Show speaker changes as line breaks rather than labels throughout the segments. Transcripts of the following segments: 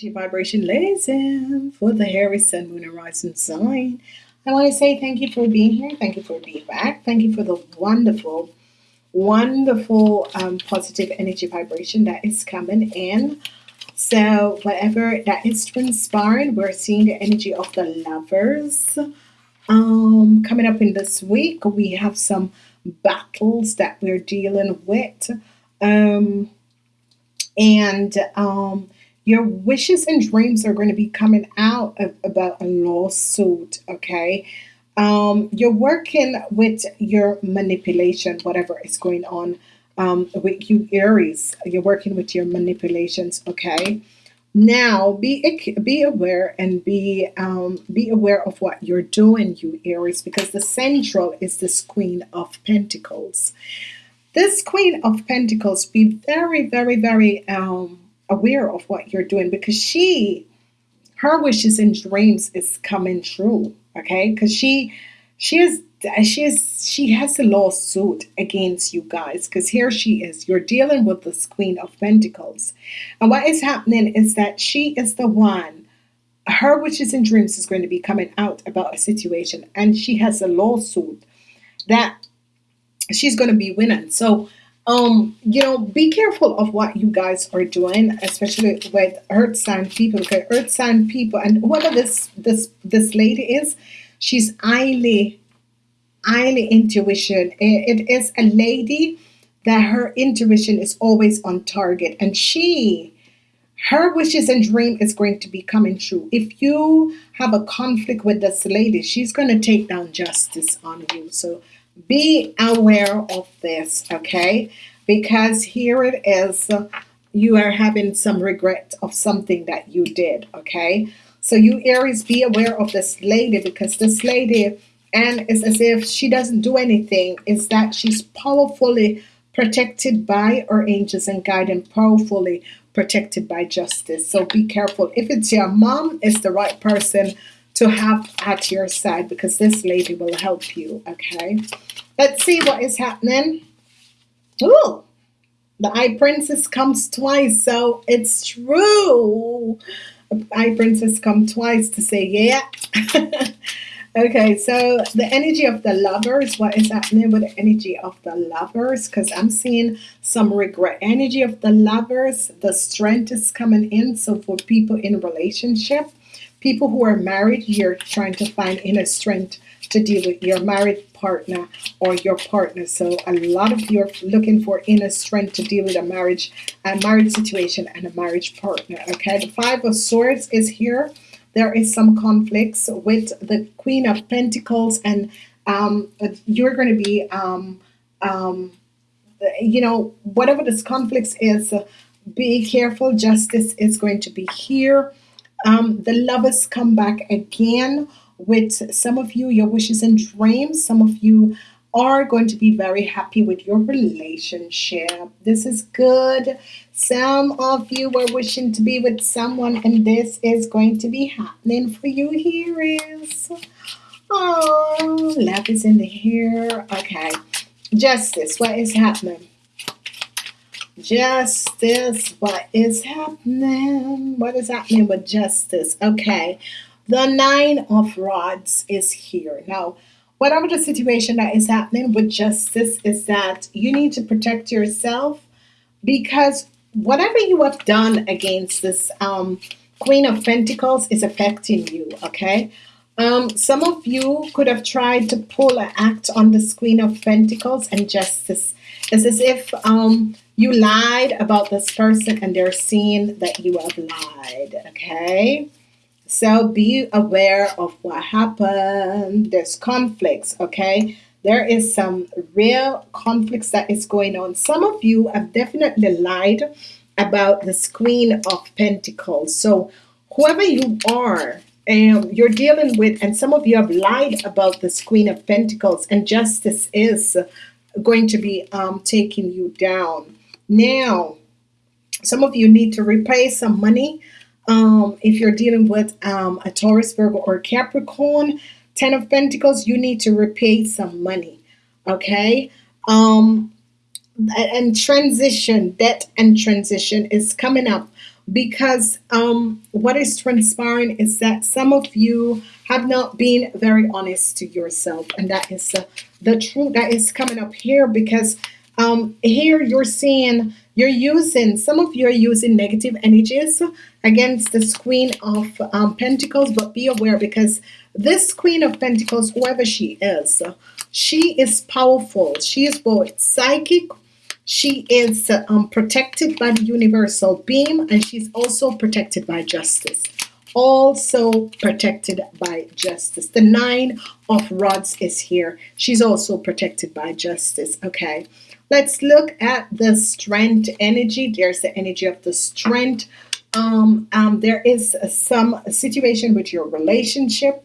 Energy vibration, and for the Aries Sun, Moon, and Rising sign. I want to say thank you for being here. Thank you for being back. Thank you for the wonderful, wonderful, um, positive energy vibration that is coming in. So, whatever that is transpiring, we're seeing the energy of the lovers. Um, coming up in this week, we have some battles that we're dealing with. Um, and um, your wishes and dreams are going to be coming out of, about a lawsuit, okay? Um, you're working with your manipulation, whatever is going on um, with you, Aries. You're working with your manipulations, okay? Now, be be aware and be um, be aware of what you're doing, you Aries, because the central is this Queen of Pentacles. This Queen of Pentacles, be very, very, very um, aware of what you're doing because she, her wishes and dreams is coming true. Okay, because she, she is, she is, she has a lawsuit against you guys because here she is. You're dealing with this Queen of Pentacles, and what is happening is that she is the one. Her wishes and dreams is going to be coming out about a situation, and she has a lawsuit that she's going to be winning. So, um, you know, be careful of what you guys are doing, especially with earth sign people, because earth sign people, and whoever this this this lady is, she's highly, highly intuition. It, it is a lady that her intuition is always on target, and she her wishes and dream is going to be coming true. If you have a conflict with this lady, she's going to take down justice on you. So be aware of this, okay? Because here it is, you are having some regret of something that you did, okay? So you Aries, be aware of this lady because this lady, and it's as if she doesn't do anything, is that she's powerfully protected by her angels and guided powerfully protected by justice. So be careful. If it's your mom, it's the right person to have at your side because this lady will help you, okay? Let's see what is happening. Ooh, the High Priestess comes twice, so it's true. High Priestess come twice to say, yeah. okay, so the energy of the lovers, what is happening with the energy of the lovers? Because I'm seeing some regret. Energy of the lovers, the strength is coming in. So for people in relationship, people who are married, you're trying to find inner strength to deal with your married partner or your partner. So a lot of you are looking for inner strength to deal with a marriage, a marriage situation and a marriage partner. Okay, the Five of Swords is here. There is some conflicts with the Queen of Pentacles and um, you're going to be, um, um, you know, whatever this conflicts is, be careful. Justice is going to be here. Um, the lovers come back again with some of you, your wishes and dreams. Some of you are going to be very happy with your relationship. This is good. Some of you are wishing to be with someone, and this is going to be happening for you. Here is. Oh, love is in the air. Okay. Justice, what is happening? Justice, what is happening? What is happening with justice? Okay. The nine of rods is here. Now, whatever the situation that is happening with justice is that you need to protect yourself because whatever you have done against this um, Queen of Pentacles is affecting you, okay? Um, some of you could have tried to pull an act on this Queen of Pentacles and justice. It's as if um, you lied about this person and they're seeing that you have lied, okay? So be aware of what happened. There's conflicts, okay? There is some real conflicts that is going on. Some of you have definitely lied about this Queen of Pentacles. So whoever you are, um, you're dealing with, and some of you have lied about this Queen of Pentacles, and justice is going to be um, taking you down. Now, some of you need to repay some money um, if you're dealing with um, a Taurus, Virgo, or Capricorn, Ten of Pentacles, you need to repay some money. Okay. Um, and transition, debt and transition is coming up because um, what is transpiring is that some of you have not been very honest to yourself, and that is uh, the truth that is coming up here because um, here you're seeing you're using some of you are using negative energies against this queen of um, pentacles but be aware because this queen of pentacles whoever she is she is powerful. She is both psychic she is um, protected by the universal beam and she's also protected by justice. Also protected by justice. The nine of rods is here. She's also protected by justice okay let's look at the strength energy. There's the energy of the strength. Um, um, there is some situation with your relationship.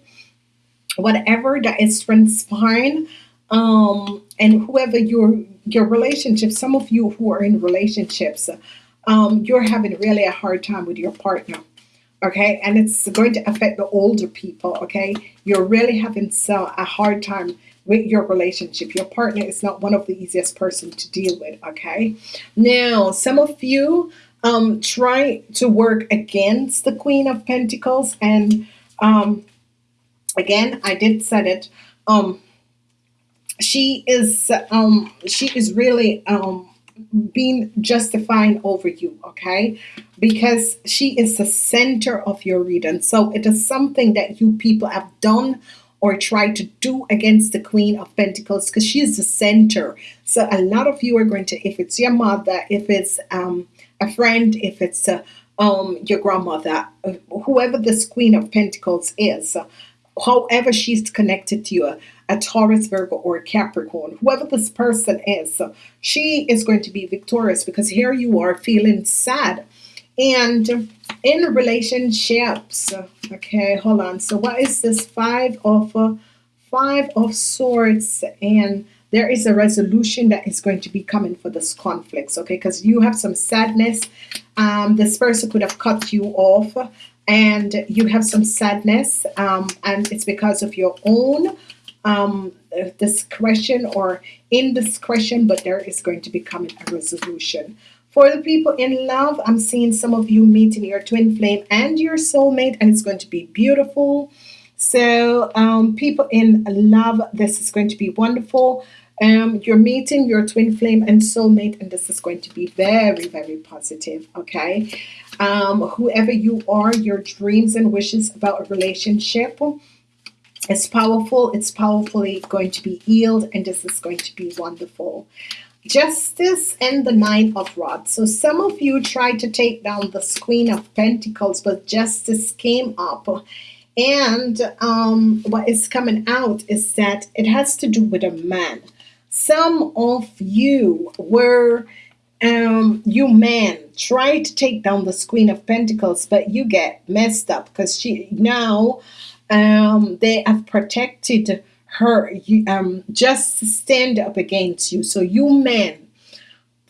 Whatever that is transpiring um, and whoever your your relationship some of you who are in relationships um, you're having really a hard time with your partner okay? And it's going to affect the older people okay? You're really having so a hard time with your relationship your partner is not one of the easiest person to deal with okay? Now some of you um, try to work against the Queen of Pentacles and um, again I did said it um, she is um, she is really um, being justifying over you okay? Because she is the center of your reading. So it is something that you people have done or tried to do against the queen of pentacles because she is the center so a lot of you are going to if it's your mother if it's um, a friend if it's uh, um, your grandmother uh, whoever this queen of pentacles is however she's connected to you a Taurus, Virgo, or a Capricorn, whoever this person is, she is going to be victorious because here you are feeling sad. And in relationships, okay, hold on. So what is this? Five of uh, five of swords. And there is a resolution that is going to be coming for this conflicts okay? Because you have some sadness. Um, this person could have cut you off and you have some sadness. Um, and it's because of your own um, discretion or indiscretion, but there is going to be coming a resolution. For the people in love, I'm seeing some of you meeting your twin flame and your soulmate, and it's going to be beautiful. So, um, people in love, this is going to be wonderful. Um, you're meeting your twin flame and soulmate, and this is going to be very, very positive. Okay, um, whoever you are, your dreams and wishes about a relationship it's powerful. It's powerfully going to be healed, and this is going to be wonderful. Justice and the Nine of Rods. So some of you tried to take down the Queen of Pentacles, but justice came up. And um, what is coming out is that it has to do with a man. Some of you were, um, you men, tried to take down the Queen of Pentacles, but you get messed up because she now um, they have protected her um, just stand up against you. So you men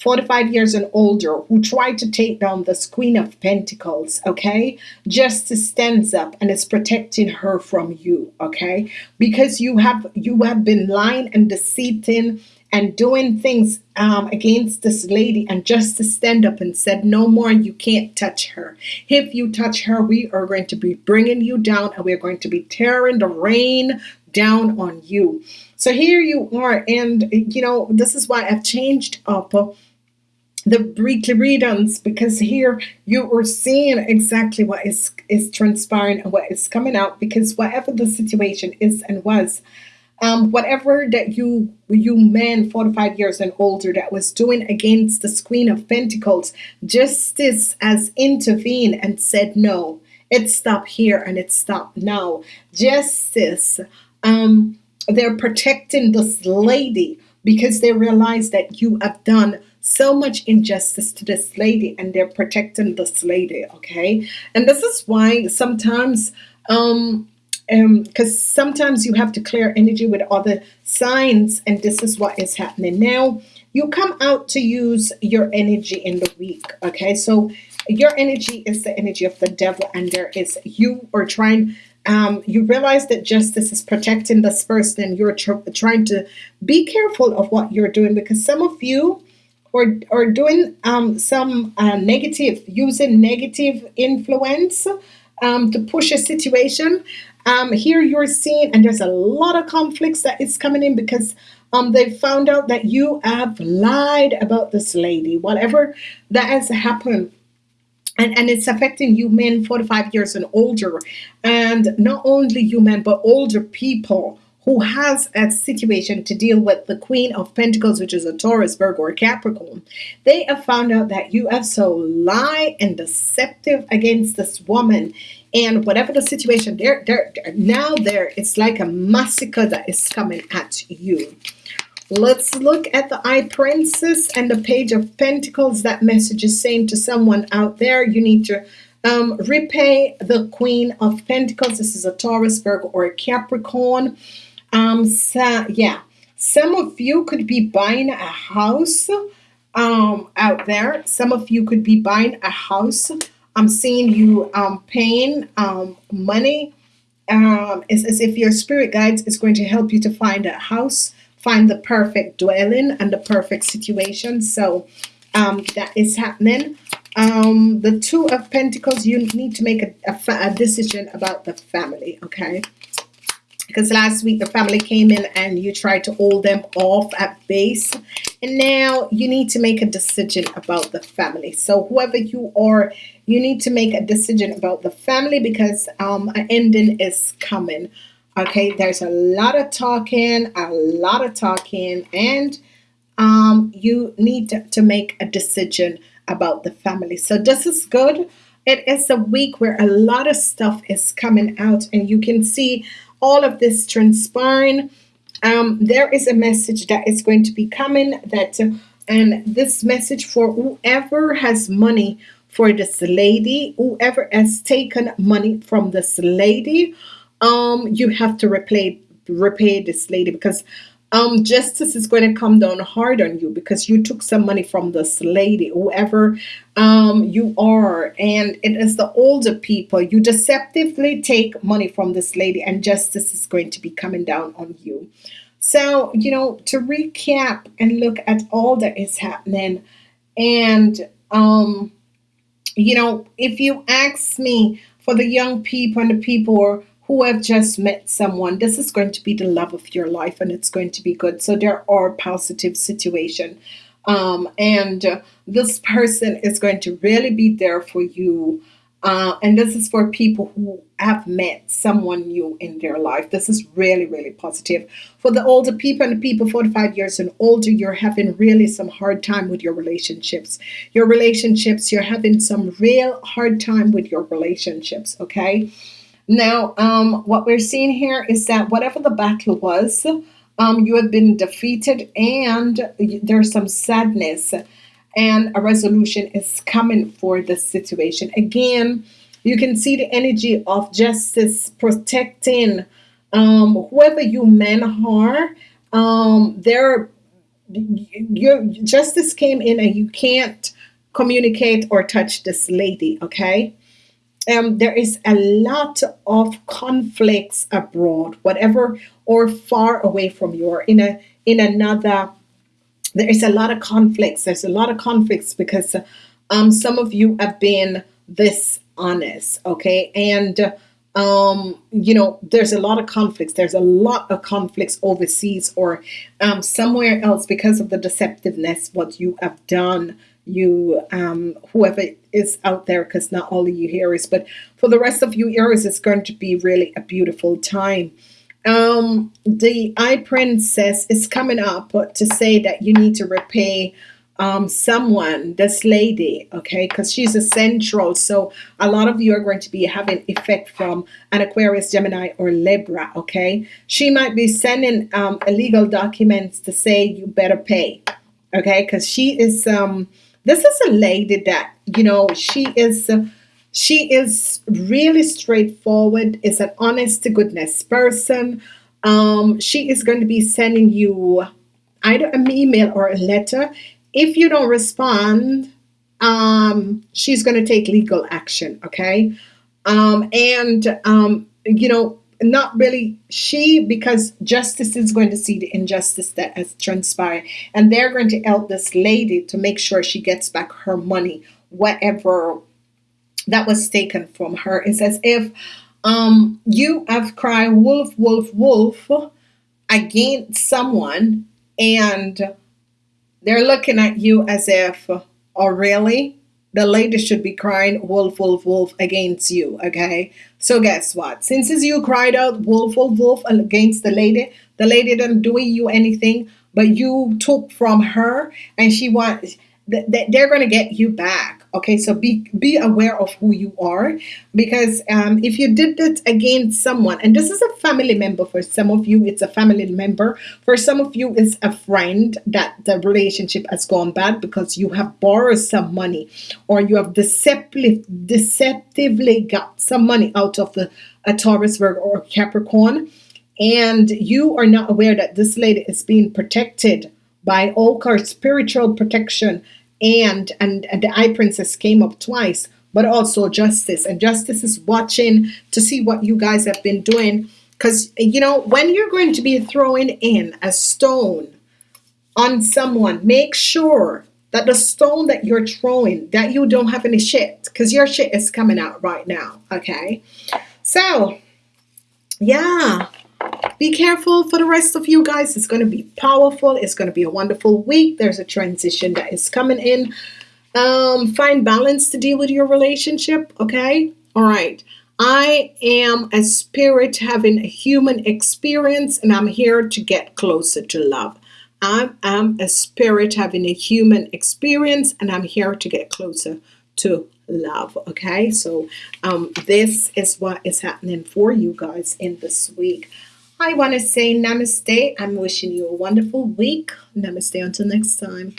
45 years and older who tried to take down this queen of pentacles okay? Justice stands up and is protecting her from you okay? Because you have you have been lying and deceiving and doing things um, against this lady and just to stand up and said no more you can't touch her. If you touch her we are going to be bringing you down and we're going to be tearing the rain down on you. So here you are and you know this is why I've changed up the weekly readings because here you are seeing exactly what is is transpiring and what is coming out because whatever the situation is and was um, whatever that you you men 45 years and older that was doing against the Queen of Pentacles justice has intervened and said no it stopped here and it stopped now. Justice um, they're protecting this lady because they realize that you have done so much injustice to this lady and they're protecting this lady okay? And this is why sometimes um um, because um, sometimes you have to clear energy with other signs and this is what is happening. Now you come out to use your energy in the week okay? So your energy is the energy of the devil and there is you are trying um, you realize that justice is protecting this person and you're tr trying to be careful of what you're doing because some of you are, or doing um, some uh, negative using negative influence um, to push a situation. Um, here you're seeing and there's a lot of conflicts that is coming in because um, they found out that you have lied about this lady. Whatever that has happened and, and it's affecting you men 45 years and older and not only you men but older people who has a situation to deal with the Queen of Pentacles, which is a Taurus, Virgo, or Capricorn, they have found out that you have so lie and deceptive against this woman. And whatever the situation, there, there, now there, it's like a massacre that is coming at you. Let's look at the High Priestess and the Page of Pentacles. That message is saying to someone out there, you need to um, repay the Queen of Pentacles. This is a Taurus, Virgo, or a Capricorn. Um, so, yeah, some of you could be buying a house um, out there. Some of you could be buying a house. I'm seeing you um, paying um, money. Um, it's as if your spirit guides is going to help you to find a house find the perfect dwelling and the perfect situation. So um, that is happening. Um, the two of Pentacles, you need to make a, a, a decision about the family, okay? Because last week the family came in and you tried to hold them off at base. And now you need to make a decision about the family. So whoever you are, you need to make a decision about the family because um, an ending is coming. Okay, there's a lot of talking, a lot of talking, and um, you need to, to make a decision about the family. So this is good. It is a week where a lot of stuff is coming out, and you can see all of this transpiring. Um, there is a message that is going to be coming that, and this message for whoever has money for this lady, whoever has taken money from this lady, um you have to repay repay this lady because um justice is going to come down hard on you because you took some money from this lady whoever um you are. And it is the older people. You deceptively take money from this lady and justice is going to be coming down on you. So you know to recap and look at all that is happening and um you know if you ask me for the young people and the people who have just met someone this is going to be the love of your life and it's going to be good. So there are positive situation. Um, and uh, this person is going to really be there for you. Uh, and this is for people who have met someone new in their life. This is really really positive. For the older people and the people 45 years and older you're having really some hard time with your relationships. Your relationships you're having some real hard time with your relationships okay now, um, what we're seeing here is that whatever the battle was, um, you have been defeated and there's some sadness and a resolution is coming for this situation. Again, you can see the energy of justice protecting um, whoever you men are. Um, there, your justice came in and you can't communicate or touch this lady, okay? Um, there is a lot of conflicts abroad, whatever or far away from you or in a in another. There is a lot of conflicts. There's a lot of conflicts because um, some of you have been this honest, okay, and um, you know, there's a lot of conflicts. There's a lot of conflicts overseas or um, somewhere else because of the deceptiveness, what you have done you um, whoever is out there because not all of you Aries but for the rest of you Aries it's going to be really a beautiful time. Um, the high priestess is coming up to say that you need to repay um, someone this lady okay because she's a central so a lot of you are going to be having effect from an Aquarius Gemini or Libra okay? She might be sending um, illegal documents to say you better pay okay because she is um this is a lady that, you know, she is she is really straightforward, is an honest to goodness person. Um, she is going to be sending you either an email or a letter. If you don't respond, um, she's going to take legal action, okay? Um, and, um, you know, not really she because justice is going to see the injustice that has transpired. And they're going to help this lady to make sure she gets back her money whatever that was taken from her. It's as if um, you have cried wolf wolf wolf against someone and they're looking at you as if oh really the lady should be crying wolf, wolf, wolf against you. Okay. So guess what? Since you cried out wolf, wolf, wolf against the lady, the lady didn't do you anything, but you took from her and she wants they're going to get you back okay? So be be aware of who you are because um, if you did it against someone and this is a family member for some of you it's a family member. For some of you it's a friend that the relationship has gone bad because you have borrowed some money or you have deceptively deceptively got some money out of the a Taurus Virgo or Capricorn. And you are not aware that this lady is being protected by Oakar spiritual protection and, and and the high priestess came up twice but also justice. And justice is watching to see what you guys have been doing. Because you know when you're going to be throwing in a stone on someone make sure that the stone that you're throwing that you don't have any shit because your shit is coming out right now okay? So yeah be careful for the rest of you guys. It's going to be powerful. It's going to be a wonderful week. There's a transition that is coming in. Um, find balance to deal with your relationship. Okay. All right. I am a spirit having a human experience and I'm here to get closer to love. I am a spirit having a human experience and I'm here to get closer to love okay so um this is what is happening for you guys in this week I want to say namaste. I'm wishing you a wonderful week. Namaste until next time.